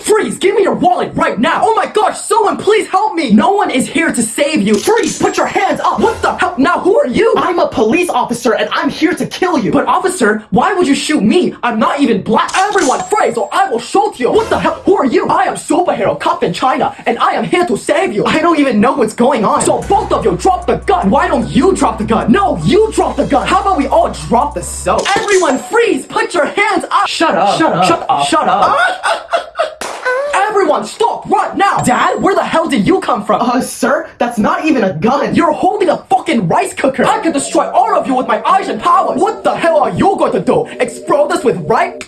Freeze, give me your wallet right now. Oh my gosh, someone please help me. No one is here to save you. Freeze, put your hands up. What the hell? Now who are you? I'm a police officer and I'm here to kill you. But officer, why would you shoot me? I'm not even black. Everyone freeze or I will shoot you. What the hell? Who are you? I am superhero cop in China and I am here to save you. I don't even know what's going on. So both of you drop the gun. Why don't you drop the gun? No, you drop the gun. How about we all drop the soap? Everyone freeze. Put your hands up. Shut up. Shut up. Shut up. Shut up. Everyone, stop right now! Dad, where the hell did you come from? Uh, sir, that's not even a gun. You're holding a fucking rice cooker. I can destroy all of you with my eyes and powers. What the hell are you going to do? Explode us with rice?